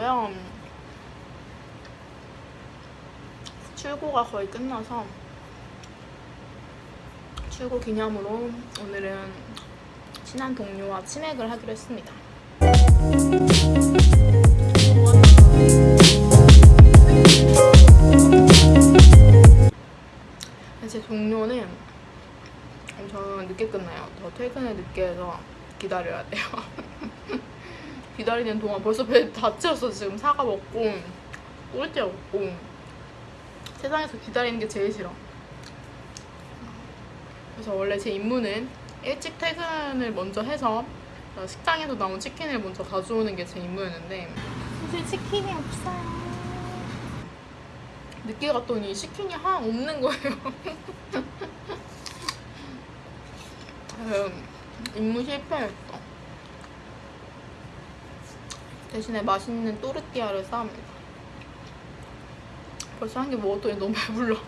끝나서 출고가 거의 끝나서 출고 기념으로 오늘은 친한 동료와 치맥을 하기로 했습니다. 제 동료는 엄청 늦게 끝나요. 저 퇴근을 늦게 해서 기다려야 돼요. 기다리는 동안 벌써 배 다 채웠어. 지금 사과 먹고 꿀찌 먹고 세상에서 기다리는 게 제일 싫어. 그래서 원래 제 임무는 일찍 퇴근을 먼저 해서 식당에서 나온 치킨을 먼저 가져오는 게 제 임무였는데 사실 치킨이 없어요. 늦게 갔더니 치킨이 하나 없는 거예요. 음, 임무 실패했어. 대신에 맛있는 또르띠아를 싸웁니다. 벌써 한 개 먹었더니 너무 배불러.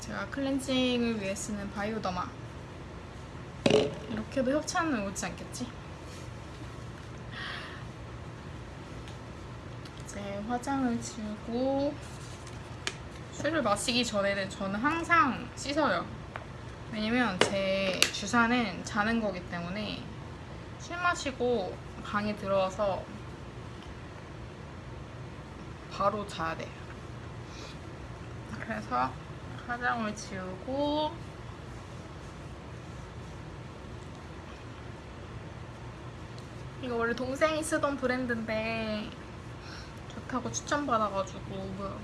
제가 클렌징을 위해 쓰는 바이오더마. 이렇게도 협찬은 오지 않겠지? 이제 화장을 지우고 술을 마시기 전에는 저는 항상 씻어요. 왜냐면 제 주사는 자는 거기 때문에 술 마시고 방에 들어와서 바로 자야 돼요. 그래서 화장을 지우고 이거 원래 동생이 쓰던 브랜드인데 좋다고 추천받아가지고 뭐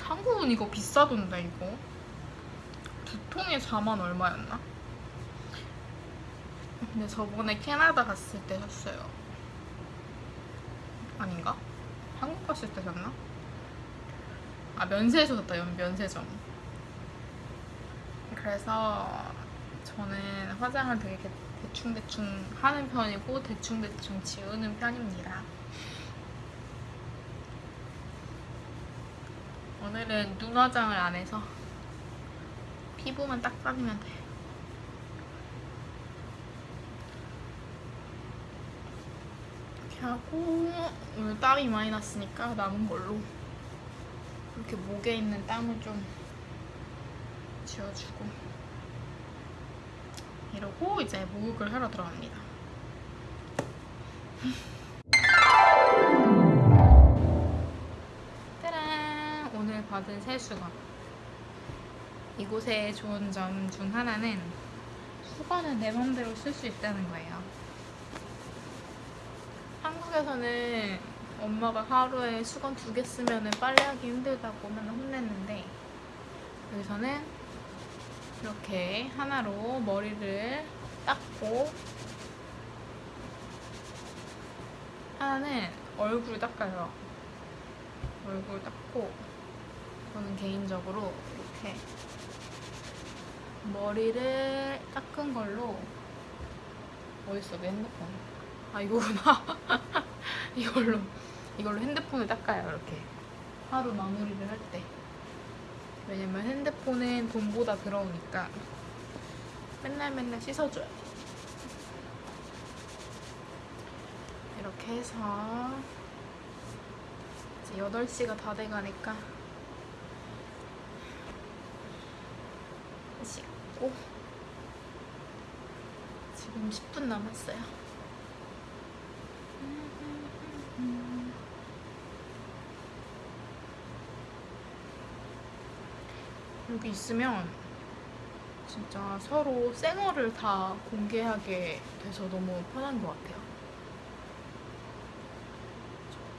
한국은 이거 비싸던데 이거 두 통에 4만 얼마였나? 근데 저번에 캐나다 갔을 때 샀어요 아닌가? 한국 갔을 때 샀나? 아 면세에서 샀다 면세점 그래서 저는 화장을 되게 대충대충 하는 편이고 대충대충 지우는 편입니다 오늘은 눈 화장을 안 해서 피부만 딱 빠지면 돼. 이렇게 하고 오늘 땀이 많이 났으니까 남은 걸로 이렇게 목에 있는 땀을 좀 지워주고 이러고 이제 목욕을 하러 들어갑니다. 받은 세수건 이곳의 좋은 점 중 하나는 수건은 내 맘대로 쓸 수 있다는 거예요. 한국에서는 엄마가 하루에 수건 두 개 쓰면 빨래하기 힘들다고 맨날 혼냈는데 여기서는 이렇게 하나로 머리를 닦고 하나는 얼굴 닦아요. 얼굴 닦고 저는 개인적으로 이렇게 머리를 닦은 걸로. 어딨어? 내 핸드폰. 아 이거구나. 이걸로. 이걸로 핸드폰을 닦아요 이렇게. 하루 마무리를 할 때. 왜냐면 핸드폰은 돈보다 들어오니까 맨날 맨날 씻어줘요. 이렇게 해서 이제 8시가 다 돼가니까 씻고 지금 10분 남았어요. 여기 있으면 진짜 서로 생얼을 다 공개하게 돼서 너무 편한 것 같아요.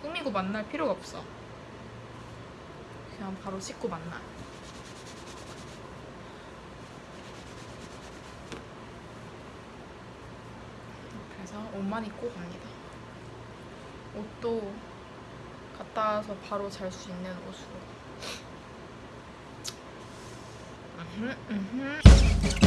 꾸미고 만날 필요가 없어. 그냥 바로 씻고 만나. 옷만 입고 갑니다. 옷도 갔다 와서 바로 잘 수 있는 옷으로.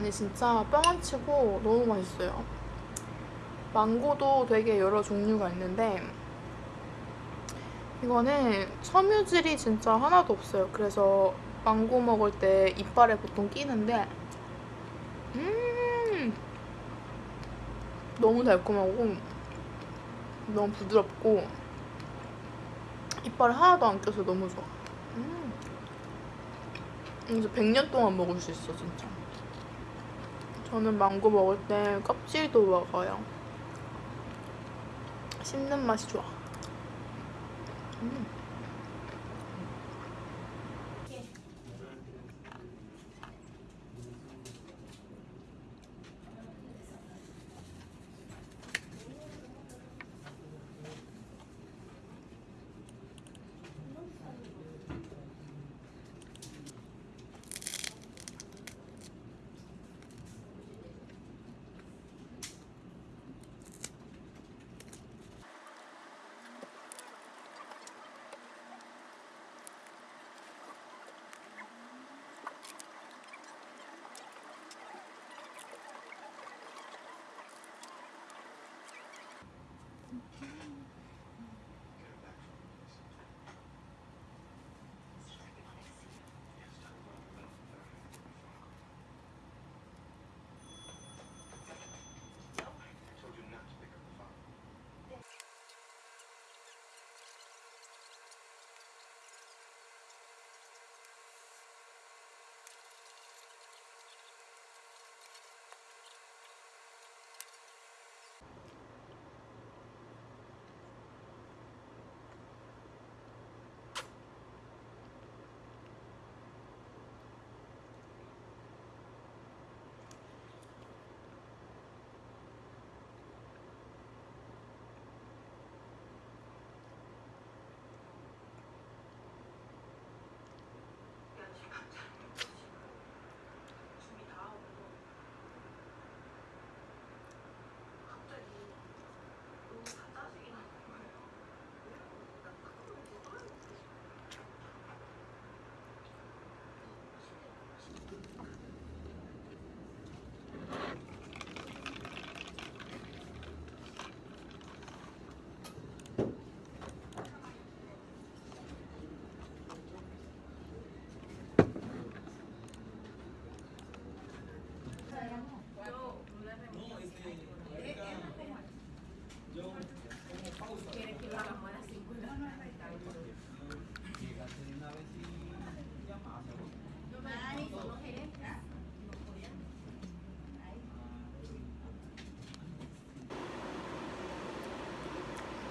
아니 진짜 뻥 안 치고 너무 맛있어요. 망고도 되게 여러 종류가 있는데 이거는 섬유질이 진짜 하나도 없어요. 그래서 망고 먹을 때 이빨에 보통 끼는데 음 너무 달콤하고 너무 부드럽고 이빨에 하나도 안 껴서 너무 좋아. 음. 이제 100년 동안 먹을 수 있어 진짜. 저는 망고 먹을 때 껍질도 먹어요. 씹는 맛이 좋아. 음.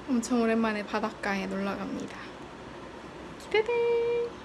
엄청 오랜만에 바닷가에 놀러 갑니다. 기대돼.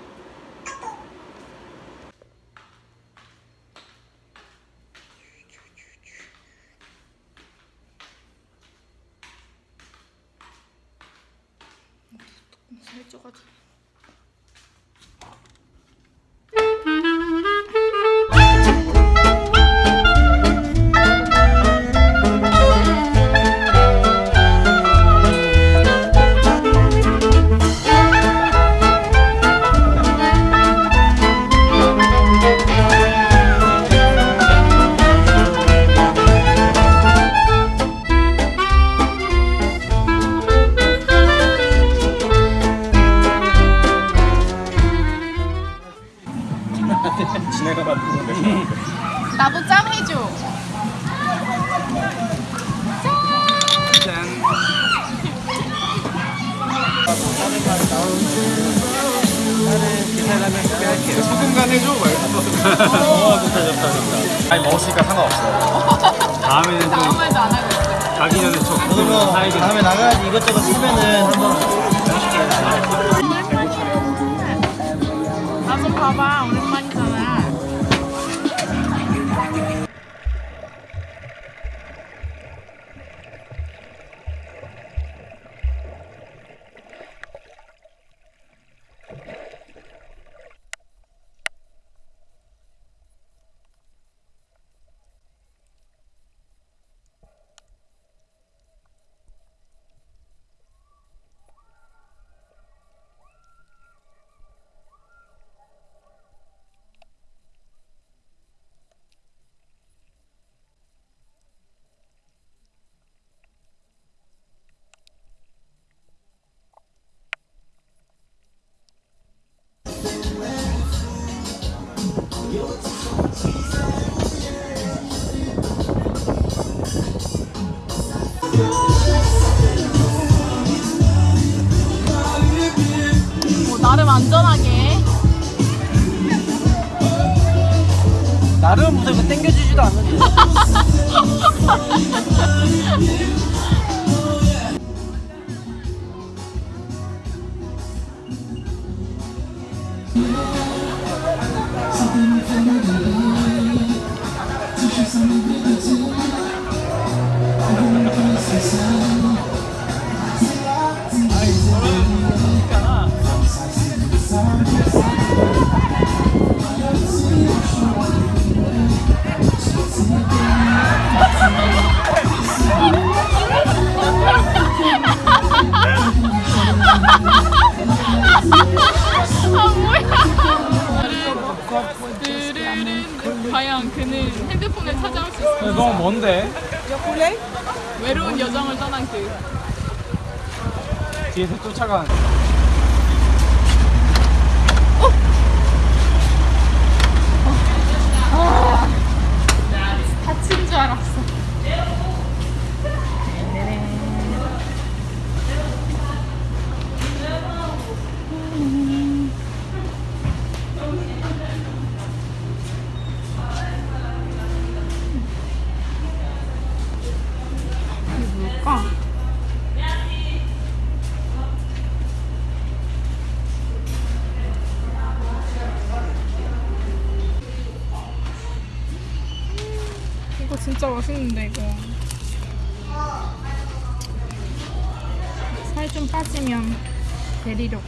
지네가 만든 건데. 나도 짠 해줘. 짠. 계산하면 할게요. 소금 간 해줘 말고. 어, 좋다, 좋다, 좋다. 아니 먹었으니까 상관없어. 다음에는 좀 아무 말도 안 하고 있어. 가기 전에 좀 저도 뭐 다음에 나가야지 이것저것 쓰면은 한번 나좀 봐봐. 오랜 뭐 나름 안전하게 나름 무슨 그 땡겨지지도 않는데. 과연 그는 핸드폰을 찾아올 수 있을까? 너무 먼데? 외로운 여정을 떠난 그. 뒤에서 쫓아가는. 다친 줄 알았어 맛있는데 이거. 살 좀 빠지면 데리려고